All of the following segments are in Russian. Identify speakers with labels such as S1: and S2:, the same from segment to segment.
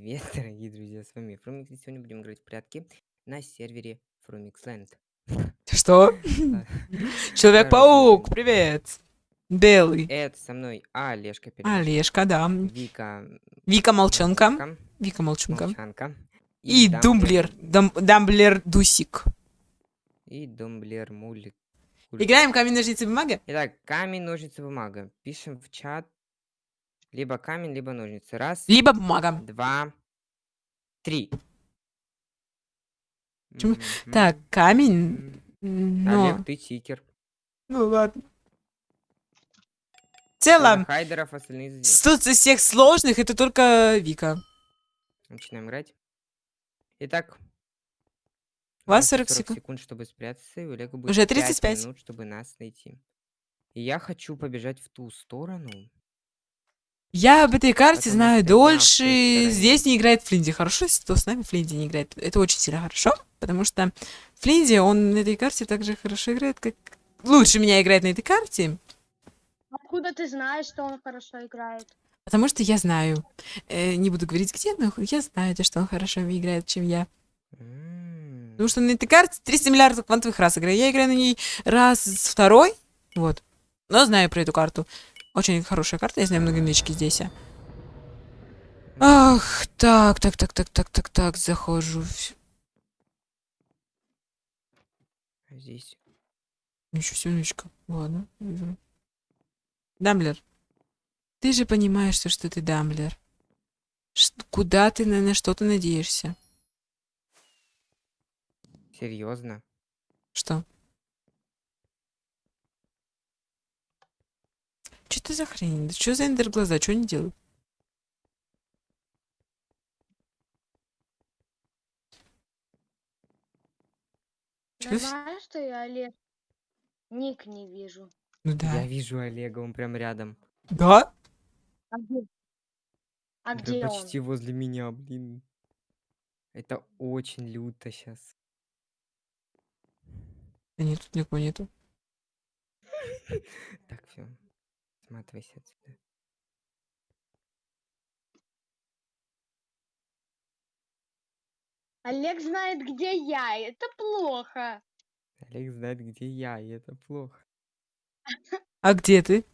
S1: Привет, дорогие друзья, с вами Фрумикс, и сегодня будем играть в прятки на сервере Фрумиксленд.
S2: Что? Человек-паук, привет. Белый.
S1: Это со мной Олежка
S2: Олежка, да.
S1: Вика
S2: Вика Молчанка. Вика Молчанка. И Думблер. Дам- Дамблер Дусик.
S1: И Думблер Мулик.
S2: Играем камень, ножницы, бумага?
S1: Итак, камень, ножницы, бумага. Пишем в чат либо камень, либо ножницы. Раз,
S2: Либо бумага.
S1: два, три.
S2: Почему-. Так, камень. Но...
S1: Олег, ты читер.
S2: Ну ладно. В целом,
S1: Хайдеров, остальные Дим.
S2: тут из всех сложных это только Вика.
S1: Начинаем играть. Итак.
S2: У вас
S1: нас
S2: 40 секунд.
S1: чтобы спрятаться, и у Олега будет
S2: Уже
S1: 5
S2: 35.
S1: минут, чтобы нас найти. И я хочу побежать в ту сторону.
S2: Я об этой карте
S1: Потому
S2: знаю
S1: что
S2: дольше. Здесь не играет Флинди. Хорошо, если кто с нами Флинди не играет. Это очень сильно хорошо, потому что Флинди, он на этой карте так же хорошо играет, как... Лучше меня играет на этой карте,
S3: Откуда ты знаешь, что он хорошо играет?
S2: потому что я знаю. Э, не буду говорить где, но я знаю, то, что он хорошо играет, чем я. Потому что на этой карте 300 миллиардов квантовых раз играю. Я играю на ней раз второй, вот. Но знаю про эту карту. Очень хорошая карта, я знаю много нычки здесь. а. Ах, так, так, так, так, так, так, так, захожу.
S1: а Здесь.
S2: Ничего себе. Ладно, вижу. Дамблер. Ты же понимаешь, что, что ты Дамблер. Ш- куда ты на, на что ты надеешься?
S1: Серьезно?
S2: Что? Что это за хрень? Да Что за эндер глаза? Что они делают?
S3: Знаю, что я Олег. Ник не вижу.
S2: Ну да.
S1: Я вижу Олега, он прям рядом.
S2: Да?
S3: А где? А
S1: Да
S3: где он?
S1: почти возле меня, блин. Это очень люто сейчас.
S2: Да нет, тут никого нету.
S1: Так, все. Сматывайся отсюда.
S3: Олег знает, где я. и Это плохо.
S1: Олег знает, где я, и это плохо.
S2: А где ты?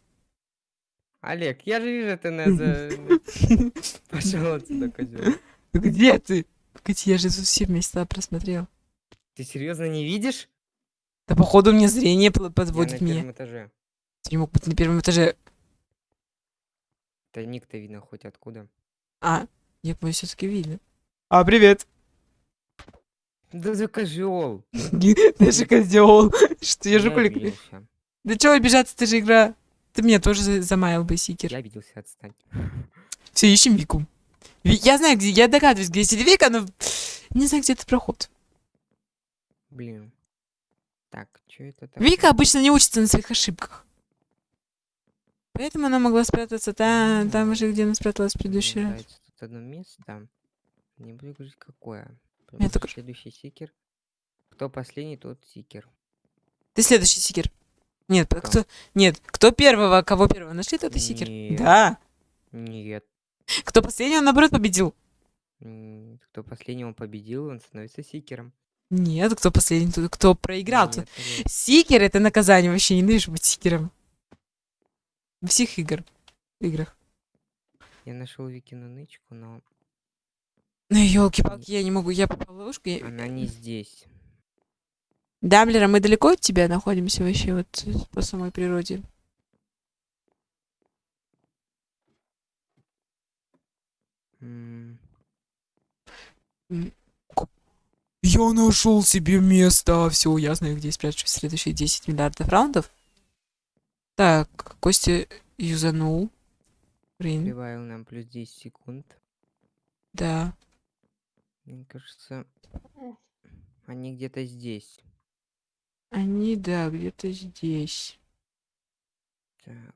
S1: Олег, я же вижу, ты на за... Пошел отсюда, козел.
S2: Где ты? Погоди, я же тут все места просмотрел.
S1: Ты серьезно не видишь?
S2: Да походу мне зрение
S1: Я на
S2: подводит меня.
S1: первом этаже.
S2: Ты не мог быть на первом этаже.
S1: Да ник-то видно хоть откуда.
S2: А, я понял, все-таки видно. А, привет.
S1: Да за козел.
S2: Ты же козел. Что я же кулик.
S1: обиделся.
S2: Да чего обижаться, ты же игра. Ты меня тоже за- замаял бы, Сикер.
S1: Я обиделся, отстань.
S2: Все, ищем Вику. Ви- Я знаю, где, я догадываюсь, где сидит Вика, но не знаю, где этот проход.
S1: Блин. Так, что это такое?
S2: Вика обычно не учится на своих ошибках. Поэтому она могла спрятаться там, там же, где она спряталась в предыдущий раз.
S1: тут одно место. Не буду говорить, какое.
S2: Только-
S1: Следующий сикер. Кто последний, тот сикер.
S2: Ты следующий Сикер. Нет,
S1: Кто?
S2: кто... Нет, кто первого, кого первого нашли, тот и Сикер.
S1: Нет.
S2: Да.
S1: Нет.
S2: Кто последний, он наоборот победил.
S1: Кто последний, он победил, он становится сикером.
S2: Нет, кто последний, тот, кто проиграл.
S1: Нет, Олег.
S2: Сикер это наказание, вообще ненавижу быть Сикером. Во всех игр. играх.
S1: Я нашел Викину нычку, но
S2: Ну, елки-палки, я не могу, я попал в ловушку. я-
S1: она не здесь.
S2: Дамблер, а мы далеко от тебя находимся вообще, вот по самой природе? Я нашел себе место. Все, я знаю, где спрячусь в следующие 10 миллиардов раундов. Так, Костя юзанул. Блин,
S1: Прибавил нам плюс 10 секунд.
S2: да.
S1: Мне кажется, они где-то здесь.
S2: Они, да, где-то здесь.
S1: Так,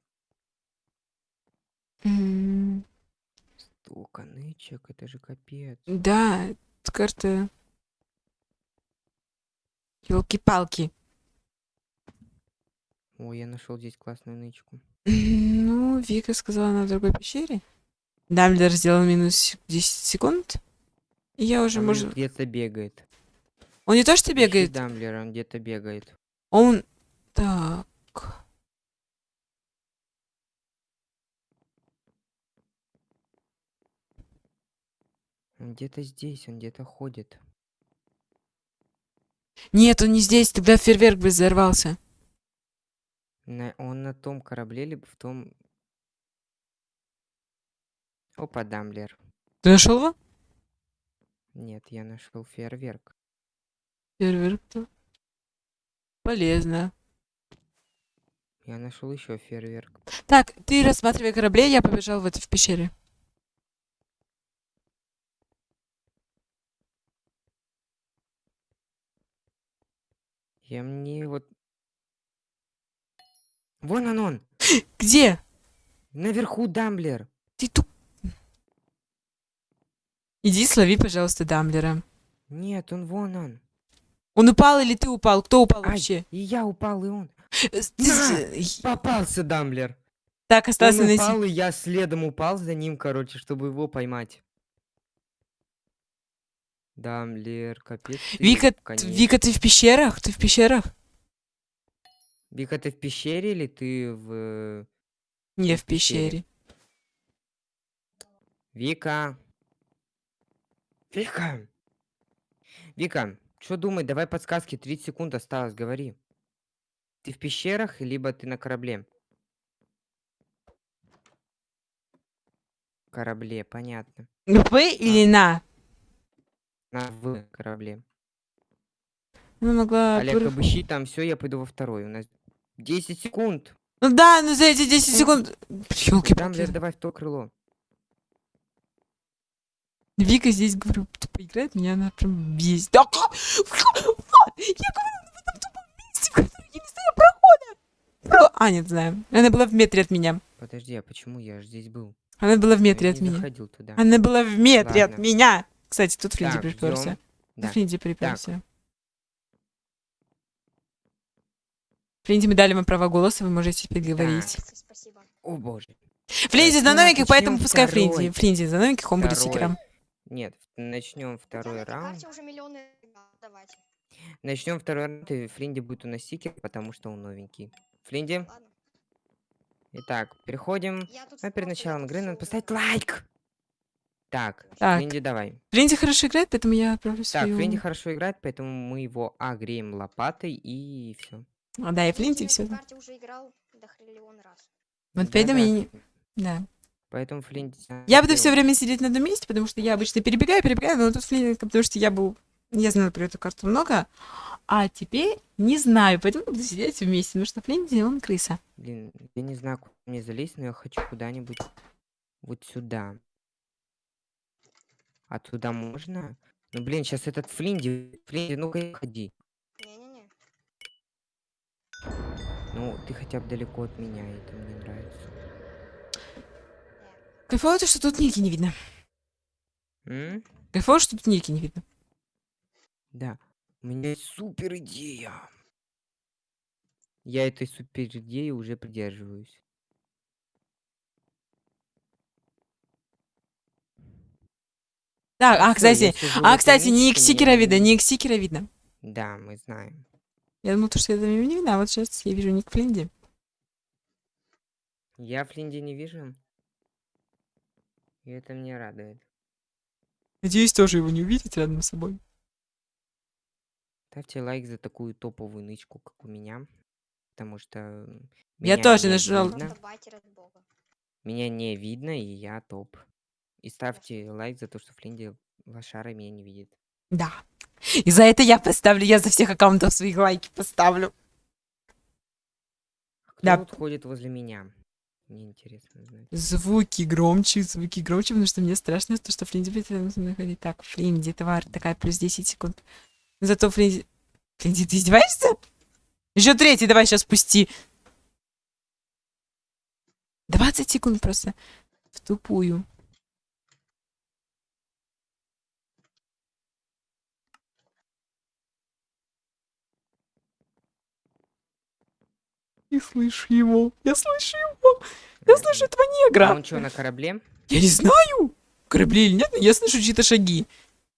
S1: столько нычек, это же капец.
S2: Да, карта... Елки-палки.
S1: Ой, я нашел здесь классную нычку.
S2: Ну, Вика сказала, она в другой пещере. Дамблер сделал минус 10 секунд. И я уже,
S1: Он
S2: может...
S1: где-то бегает.
S2: Он не то что
S1: Ищи
S2: бегает,
S1: Дамблера, он где-то бегает.
S2: он... Так...
S1: Он где-то здесь, он где-то ходит.
S2: Нет, он не здесь, тогда фейерверк бы взорвался.
S1: На- он на том корабле, либо в том... Опа, Дамблер.
S2: Ты нашел его?
S1: Нет, я нашел фейерверк.
S2: Фейерверк, да. Полезно.
S1: Я нашел еще фейерверк.
S2: Так, ты рассматривай корабли, я побежал вот в пещере.
S1: Я мне вот... Вон он он!
S2: Где?
S1: Наверху Дамблер!
S2: Ты туп... Иди слови, пожалуйста, Дамблера.
S1: Нет, он вон он.
S2: Он упал или ты упал? Кто упал
S1: Ай,
S2: вообще?
S1: и я упал, и он.
S2: Э,
S1: На!
S2: с-
S1: Попался Дамблер.
S2: Так, остался
S1: он
S2: на
S1: упал, и я следом упал за ним, короче, чтобы его поймать. Дамблер, капец.
S2: Вика. Вика, ты в пещерах? Ты в пещерах?
S1: Вика, ты в пещере или ты в...
S2: Не,
S1: в
S2: в
S1: пещере. Вика. Вика. Вика, что думай, давай подсказки, 30 секунд осталось, говори. Ты в пещерах, либо ты на корабле? Корабле, понятно.
S2: В или на?
S1: На в корабле.
S2: Она могла...
S1: Олег, обыщи там все, я пойду во второй. У нас 10 секунд.
S2: Ну да, ну за эти 10 секунд... ёлки
S1: Дамблер, давай в то крыло.
S2: Вика здесь, говорю, тупо играет, меня она прям бесит. Да, вот, я говорю, она в этом тупом месте, в котором я не знаю прохода. Про- А, нет, знаю. Она была в метре от меня.
S1: Подожди, а почему я ж здесь был?
S2: Она была в
S1: Я
S2: метре
S1: не
S2: от меня.
S1: туда.
S2: Она была в метре от
S1: Ладно.
S2: меня. Кстати, тут Флинди
S1: Так,
S2: приперся.
S1: Да.
S2: Флинди приперся. Флинди, мы дали вам право голоса, вы можете теперь говорить.
S3: Спасибо.
S1: О боже.
S2: Флинди за
S1: Так,
S2: новеньких, поэтому пускай
S1: второй.
S2: Флинди. Флинди за новеньких, он будет
S1: Второй.
S2: секером.
S1: Нет, начнем второй
S3: на этой
S1: раунд. Начнем второй раунд, и Флинди будет у нас сикер, потому что он новенький. Флинди,
S3: Ладно.
S1: итак, переходим. Но перед началом игры надо поставить лайк. Так,
S2: Так.
S1: Флинди, давай.
S2: Флинди хорошо играет, поэтому я отправлю
S1: Так,
S2: свою...
S1: Флинди хорошо играет, поэтому мы его огреем лопатой и все.
S2: А, да, и Флинди
S3: на
S2: все.
S3: карте уже играл до хриллион раз.
S2: Вот поэтому я не... Да.
S1: Поэтому Флинди...
S2: Я буду все время сидеть на одном месте, потому что я обычно перебегаю, перебегаю, но тут Флинди, потому что я был... Я знала про эту карту много, а теперь не знаю, поэтому буду сидеть вместе, потому что Флинди, он крыса.
S1: Блин, я не знаю, куда мне залезть, но я хочу куда-нибудь вот сюда. А туда можно? Ну, блин, сейчас этот Флинди... Флинди, ну-ка, ходи. Ну, ты хотя бы далеко от меня, это мне нравится.
S2: Кайфово то, что тут ники не видно.
S1: М?
S2: Кайфово, что тут ники не видно.
S1: Да. У меня есть супер идея. Я этой супер идеи уже придерживаюсь.
S2: Так, а, кстати, а, кстати, ник
S1: нычке,
S2: Сикера
S1: мне
S2: видно,
S1: не-
S2: ник Сикера видно.
S1: Да, мы знаем.
S2: Я думал, то, что я там его не видно, а вот сейчас я вижу ник Флинди.
S1: Я Флинди не вижу. И это меня радует.
S2: Надеюсь, тоже его не увидеть рядом с собой.
S1: Ставьте лайк за такую топовую нычку, как у меня. Потому что
S2: Я тоже нажал.
S1: видно. Меня не видно, и я топ. И ставьте лайк за то, что Флинди лошара меня не видит.
S2: Да. И за это я поставлю, я за всех аккаунтов своих лайки поставлю.
S1: А Кто
S2: Да.
S1: тут ходит возле меня? Мне интересно знать.
S2: Звуки громче, звуки громче, потому что мне страшно, то, что Флинди будет. Так, Флинди, тварь такая, плюс 10 секунд. Зато Флинди... Флинди, ты издеваешься? Еще третий, давай сейчас пусти. 20 секунд просто. В тупую. Не слышу его. Я слышу его. Я слышу этого
S1: А
S2: негра.
S1: он что, на корабле?
S2: Я не знаю, корабли или нет, но я слышу чьи-то шаги.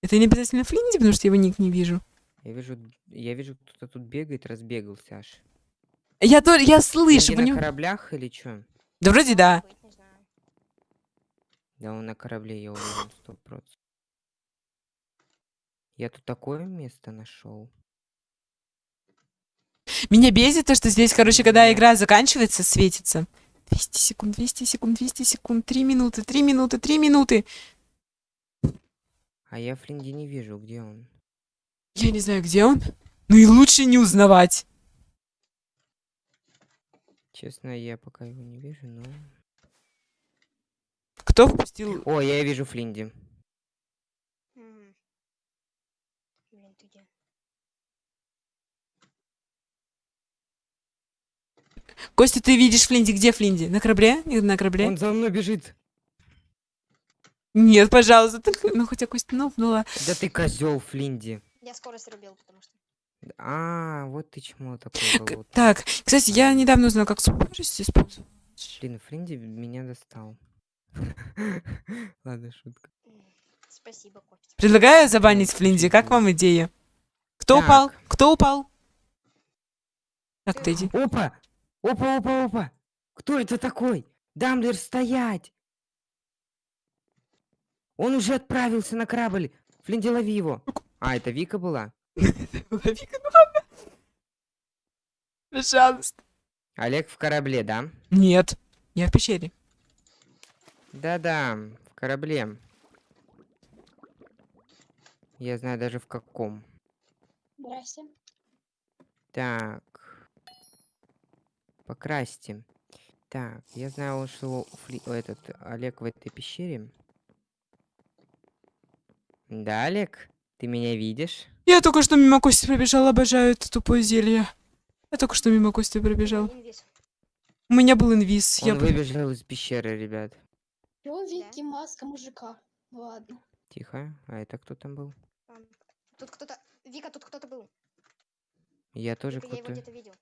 S2: Это не обязательно Флинди, потому что я его ник не вижу.
S1: Я вижу, я вижу, кто-то тут бегает, разбегался аж.
S2: Я тоже, я слышу,
S1: Флинди на кораблях или что?
S2: Да вроде да.
S1: Да он на корабле, я уверен, сто процентов. Я тут такое место нашел.
S2: Меня бесит то, что здесь, короче, когда
S1: Да.
S2: игра заканчивается, светится. 200 секунд, 200 секунд, 200 секунд, 3 минуты, 3 минуты, 3 минуты.
S1: А я Флинди не вижу, где он.
S2: Я не знаю, где он. Ну и лучше не узнавать.
S1: Честно, я пока его не вижу, но...
S2: Кто впустил...
S1: О, я вижу Флинди.
S4: Мгм. Блин, ты где?
S2: Костя, ты видишь Флинди? Где Флинди? На корабле? На корабле?
S1: Он за мной бежит.
S2: Нет, пожалуйста. только- Ну, хотя Костя нопнула.
S1: Да ты козел, Флинди.
S4: Я скорость рубил, потому что.
S1: А, вот ты чмо такой болотный.
S2: Так, кстати, я недавно узнала, как скорость использовать.
S1: Блин, Флинди меня достал. Ладно, шутка.
S4: Спасибо, Костя.
S2: Предлагаю забанить Флинди. Как вам идея? Кто упал?
S1: Так.
S2: Кто упал? Так, Тедди.
S1: Опа! Опа, опа, опа! Кто это такой? Дамблер, стоять! Он уже отправился на корабль. Флинди, лови его. А, это Вика была?
S2: Пожалуйста.
S1: Олег в корабле, да?
S2: Нет, я в пещере.
S1: Да-да, в корабле. Я знаю даже в каком.
S3: Здрасте.
S1: Так. Покрасьте. Так, я знаю, что Фли... этот Олег в этой пещере. Да, Олег? Ты меня видишь?
S2: Я только что мимо Кости пробежал, обожаю это тупое зелье. Я только что мимо Кости пробежал. У меня был инвиз. Я
S1: Он
S2: бы-
S1: выбежал из пещеры, ребят.
S3: Чё, Вики, маска мужика? Ладно.
S1: Тихо. А это кто там был?
S4: Там. Тут кто-то. Вика, тут кто-то был.
S1: Я тоже
S4: Вика, я его
S1: кто-то.
S4: где-то видел.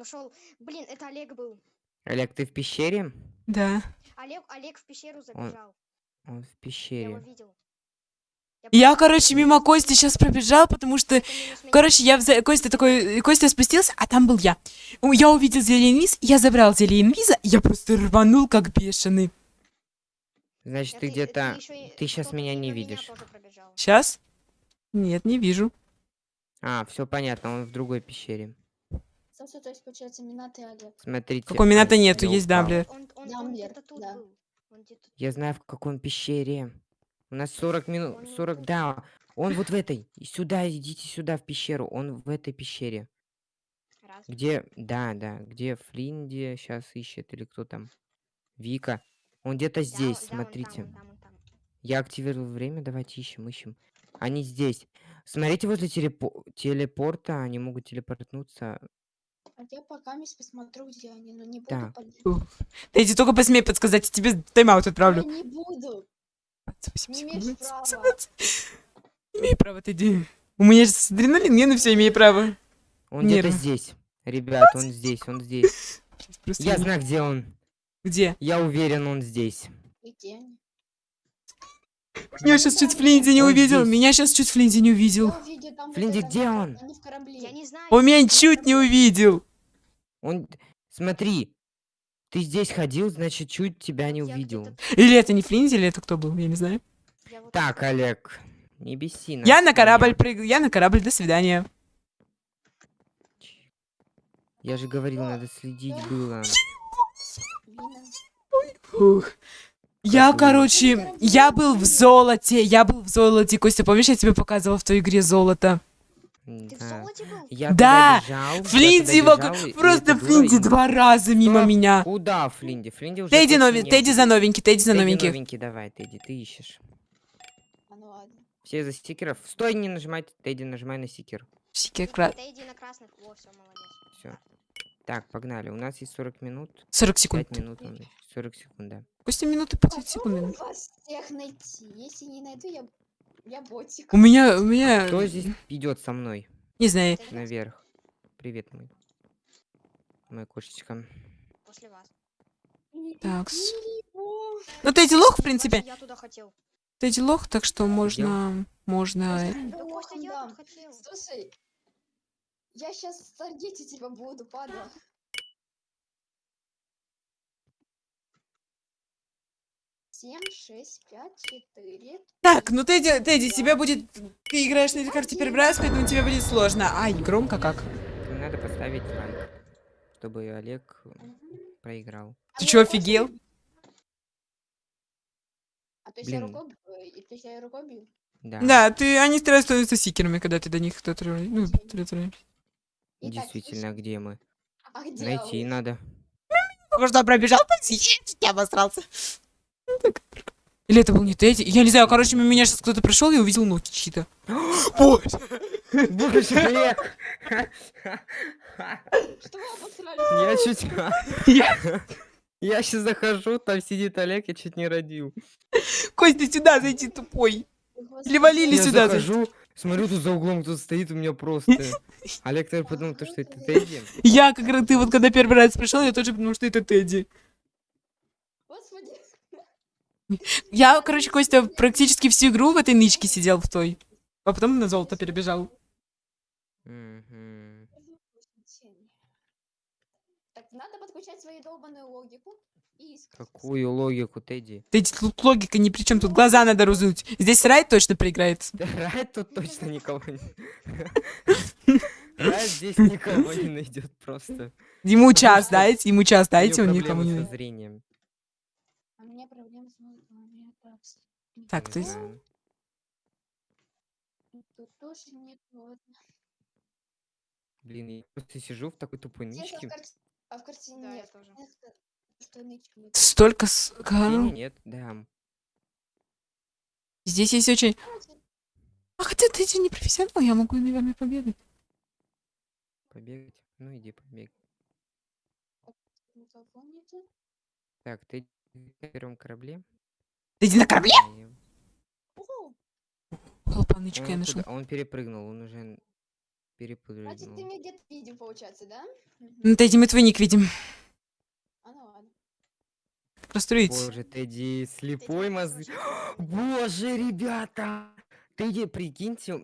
S4: Он ушел. Блин, это Олег был.
S1: Олег, ты в пещере?
S2: Да.
S4: Олег, Олег в пещеру забежал.
S1: Он в
S4: Я его
S1: пещере.
S4: видел.
S2: Я, короче, мимо Кости сейчас пробежал, потому что...
S4: меня.
S2: Короче, я взя... Костя такой... Костя спустился, а там был я. Я увидел зелье инвиз, я забрал зелье инвиза, и я просто рванул, как бешеный.
S1: Значит, ты где-то... ты щас
S4: кто-то
S1: меня не видишь.
S4: пробежал.
S2: Сейчас? Нет, не вижу.
S1: А, все понятно, он в другой пещере.
S3: Кстати, то есть, получается, Минат и Олег.
S1: Смотрите.
S2: Какой Мината нету, есть. Дамблер.
S4: Он, он, он
S3: Дамблер, да.
S1: Я знаю, в какой он пещере. У нас 40 минут...
S4: Он не
S1: 40...
S4: тут.
S1: Да, он вот в этой. Сюда, идите сюда, в пещеру. Он в этой пещере.
S4: раз.
S1: Где... Да, да. Где Флинди сейчас ищет или кто там? Вика. Он где-то
S4: Да,
S1: здесь,
S4: он- да, он там,
S1: смотрите.
S4: он там, он там.
S1: Я активировал время, давайте ищем, ищем. Они здесь. Смотрите, возле телепо- телепорта они могут телепортнуться.
S3: А я пока мисс посмотрю, где они, но не буду
S1: Так.
S3: подделывать.
S2: Тедди, только посмей подсказать, я тебе тайм-аут
S3: Я
S2: отправлю.
S3: не буду.
S2: 28
S3: Не
S2: секунд.
S3: имеешь
S2: 17.
S3: права.
S2: Имею право, Тедди. У меня сейчас адреналин, я на все имею право.
S1: Он где-то здесь. Ребят, он здесь, он здесь.
S2: Просто
S1: Я
S2: не-
S1: знаю, где он.
S2: Где?
S1: Я уверен, он здесь.
S3: Где они?
S2: Я сейчас чуть Флинди не увидел. Меня сейчас чуть Флинди не увидел.
S3: Я
S1: Флинди, где он?
S4: Я не.
S2: Он меня
S4: я
S2: чуть не увидел.
S1: Он... Смотри. Ты здесь ходил, значит, чуть тебя не
S4: Я
S1: увидел.
S2: Или это не Флинди, или это кто был, я не знаю.
S4: я вот
S1: Так, Олег. Не беси нас.
S2: Я на корабль прыгаю, я на корабль, до свидания.
S1: Я же говорил, надо следить было.
S2: Фух. Я, короче, я был в золоте, я был в золоте. Костя, помнишь, я тебе показывала в той игре золото?
S4: Ты в
S1: Да.
S4: золоте был?
S1: Я
S2: Да,
S1: бежал,
S2: Флинди
S1: и- и
S2: Просто Флинди
S1: им-
S2: два раза мимо
S1: Стоп.
S2: меня.
S1: Куда Флинди? Флинди уже
S2: Тедди, нови... Тедди за новенький, Тедди за
S1: Тедди
S2: новенький.
S1: новенький, давай, Тедди, ты ищешь.
S3: а ну ладно.
S1: Все за стикеров. Стой, не нажимай, Тедди, нажимай на стикер.
S2: Сики,
S4: Вика,
S2: кра-
S4: Ты иди на красных. Во, все, молодец.
S1: Все. Так, погнали. У нас есть 40 минут.
S2: 40
S1: 5
S2: секунд.
S1: минут. нам есть. 40 секунд, да.
S2: Костя, минуты по 30
S3: Попробую
S2: секунд.
S3: вас всех найти. Если не найду, я, я ботик.
S2: У меня, у меня...
S1: Кто здесь идет со мной
S2: Не знаю.
S1: наверх? Привет, мой. Моя кошечка.
S4: После вас.
S2: Так. Ну, Тедди лох, в принципе.
S4: Я туда хотел.
S2: Тедди лох, так что можно... Можно...
S4: Да, Костя, я тут хотел.
S5: Слушай, я сейчас таргетить тебя буду, падла. Семь, шесть, пять, четыре.
S2: Так, ну Тедди, Тедди, тебе будет... Ты играешь на этой карте первый раз, поэтому тебе будет сложно. Ай, громко как.
S1: Им надо поставить ранг, чтобы Олег проиграл.
S5: А
S2: Ты чё, офигел?
S5: А то есть я рукой, э, то есть я рукой бью?
S1: Да,
S2: Да, ты, они стрелять становятся сикерами, когда ты до них кто-то... Ну,
S1: действительно, где мы?
S5: А где
S1: Найти
S5: он?
S1: надо.
S2: Только что пробежал по я обосрался. Так. Или это был не Тедди? Я не знаю, короче, мимо меня сейчас кто-то пришел и увидел ноги чьи-то. Боже!
S1: Боже, Олег!
S5: Что вы обосрались?
S1: Я чуть...
S2: Я-
S1: Я сейчас захожу, там сидит Олег, я чуть не родил.
S2: Костя, сюда зайди, тупой. Или валили
S1: Я
S2: сюда.
S1: захожу, смотрю, тут за углом кто-то стоит, у меня просто... Олег тоже подумал, то, что это Тедди.
S2: Я, как раз ты вот когда первый раз пришел, я тоже подумал, что это Тедди. Я, короче, Костя практически всю игру в этой нычке сидел в той. А потом на золото перебежал.
S5: Так, надо подключать свою долбанную логику и искать.
S1: Какую логику, Тедди?
S2: Тедди, тут логика ни при чем, тут глаза надо разуть. Здесь Райт точно проиграет.
S1: Райт тут точно никого не... Райт здесь никого не найдет просто.
S2: Ему час дайте, ему час дайте, он никому не найдет.
S5: А меня проблемы с меня так.
S2: Так,
S1: Не
S2: то есть...
S1: знаю.
S5: Тут тоже не то.
S1: Блин, я просто сижу в такой тупой
S5: карте- А в картине
S4: Да, я
S5: нет.
S4: тоже.
S5: Что.
S2: Столько... с-
S1: нет, да.
S2: Здесь есть очень... А хотя Тедди не профессионал, я могу, наверное, победить.
S1: Побегать? Ну иди побегай. Так, ты на первом корабле?
S2: Тедди на корабле?
S1: А, я-
S2: нашел.
S1: куда- он перепрыгнул, он уже н-
S5: значит, ты
S1: перепрыгнул.
S5: меня где-то видел, получается, да?
S2: Ну, Тедди, мы твой ник видим.
S5: А ну ладно.
S2: Расстроить.
S1: Боже, Тедди, слепой мозг. Боже, ребята! Тедди, прикиньте,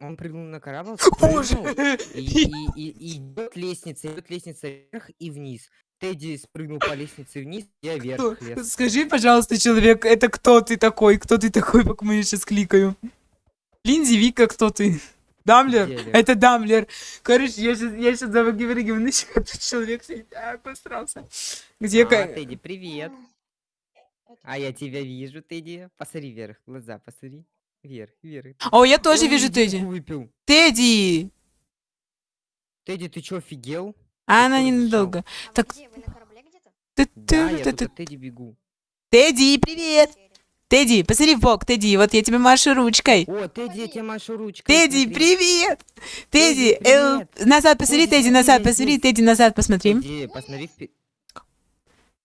S1: он прыгнул на корабль,
S2: Боже!
S1: и, и- и идет лестница, идет лестница вверх и вниз. Тедди спрыгнул по лестнице вниз, я
S2: Кто?
S1: вверх лез.
S2: Скажи, пожалуйста, человек, это кто ты такой? Кто ты такой, пока мы сейчас кликаю? Линдзи, Вика, кто ты? Дамблер?
S1: Деле.
S2: Это Дамблер. Короче, я сейчас, я сейчас выгибаю на себя, этот человек сидит, а, посрался. Где
S1: А, Тедди, привет. А я тебя вижу, Тедди. Посмотри вверх, глаза, посмотри. Вверх, вверх.
S2: О, я тоже
S1: Он
S2: вижу Тедди.
S1: выпил.
S2: Тедди!
S1: Тедди, ты чё, офигел?
S2: А она ненадолго.
S4: А
S2: Так-? Ты-
S1: Да,
S2: ты-
S1: я от Тедди бегу.
S2: Тедди, привет! Тедди, посмотри в бок, Тедди, вот я тебе машу ручкой.
S1: О, Тедди, я тебе машу ручкой.
S2: Тедди,
S1: смотри.
S2: привет!
S1: Тедди,
S2: назад посмотри,
S1: Тедди,
S2: Тедди, назад посмотри. Тедди, назад посмотри.
S1: Тедди, посмотри впе-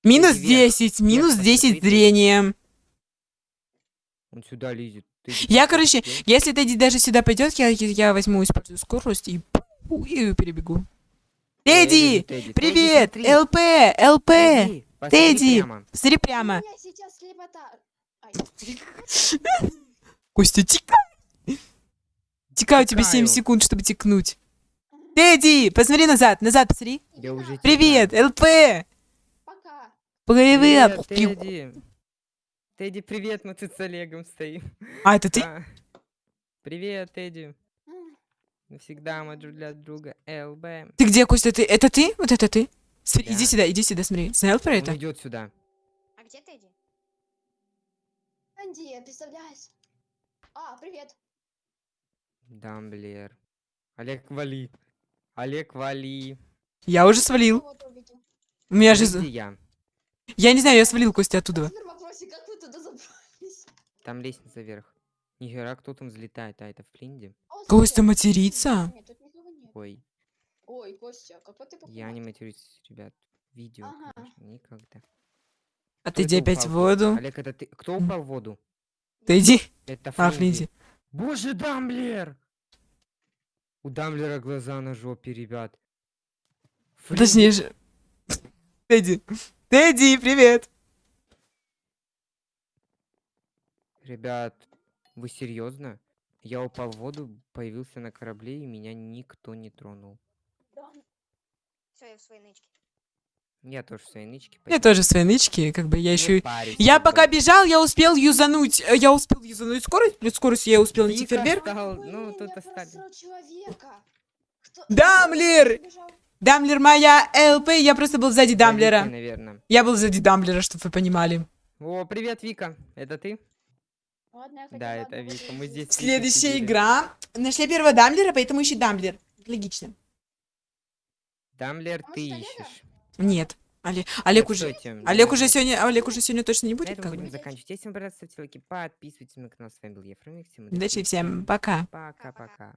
S2: Минус
S1: Тедди, вверх.
S2: 10, минус
S1: посмотри,
S2: 10
S1: Тедди.
S2: зрения.
S1: Он сюда лезет. Тедди,
S2: Я, короче, если Тедди даже сюда пойдет, я, я возьму, использую скорость и перебегу. Тедди, привет. ЛП, ЛП,
S1: Тедди, посмотри
S2: Тедди.
S1: прямо.
S2: смотри прямо. Костя, тикай. Тикай, у тебя 7
S1: Тикаю.
S2: секунд, чтобы тикнуть. Тедди, посмотри назад, назад посмотри. Привет,
S1: тикаю.
S2: ЛП.
S5: Пока.
S2: Привет.
S1: Тедди. Тедди, привет, мы тут с Олегом стоим.
S2: А, это ты?
S1: Привет, Тедди. Навсегда мы друг для друга. ЛБ.
S2: Ты где, Костя, ты? Это ты? Вот это ты? Смотри,
S1: Да.
S2: Иди сюда, иди сюда, смотри. Смотрел про это?
S1: Он идет сюда.
S4: А где Тедди?
S5: Анди, представляешь? А, привет.
S1: Дамблер. Олег, вали. Олег, вали.
S2: Я уже свалил.
S5: Вот.
S2: У меня же...
S1: Я?
S2: Я не знаю, я свалил Костя оттуда.
S5: Теперь вопросик, как вы туда забрались?
S1: Там лестница вверх. Нихера, кто там взлетает? А, это Флинди?
S5: О,
S2: Костя матерится?
S5: Нет, тут никого нет.
S1: Ой,
S5: Ой, Костя, какой ты
S1: я не матерюсь, ребят. Видео,
S5: Ага.
S1: конечно, никогда.
S2: А
S1: Кто
S2: ты иди опять в воду.
S1: Олег, это ты? Кто упал в воду?
S2: Ты иди.
S1: Это
S2: А,
S1: Флинди.
S2: Флинди.
S1: Боже, Дамблер! У Дамблера глаза на жопе, ребят.
S2: Подожди, я же... Тедди, Тедди, привет.
S1: Ребят, вы серьезно? Я упал в воду, появился на корабле, и меня никто не тронул.
S4: Все, я в своей нычке.
S1: Я тоже в своей нычке.
S2: Я тоже в своей нычке, как бы я
S1: Не
S2: еще...
S1: парься,
S2: Я
S1: бы.
S2: пока бежал, я успел юзануть, э, я успел юзануть скорость, плюс скорость я успел найти фейерверк.
S1: ну, тут остались.
S5: убежал?
S2: Дамблер моя ЛП, я просто был сзади Дамблера.
S1: наверное.
S2: Я был сзади Дамблера, чтобы вы понимали.
S1: О, привет, Вика. Это ты? Да, это Вика. Мы здесь.
S2: Следующая
S1: сидели.
S2: игра. Нашли первого Дамблера, поэтому ищи Дамблер. Логично.
S1: Дамблер, ты ищешь.
S2: Нет. Олег, Олег уже... Олег уже сегодня, Олег уже сегодня точно не
S1: На
S2: будет,
S1: этом
S2: как
S1: будем заканчивать. Если вам понравилось, ставьте лайки, подписывайтесь на канал. С вами был Ефрем. Всем
S2: Удачи всем, пока.
S1: Пока-пока.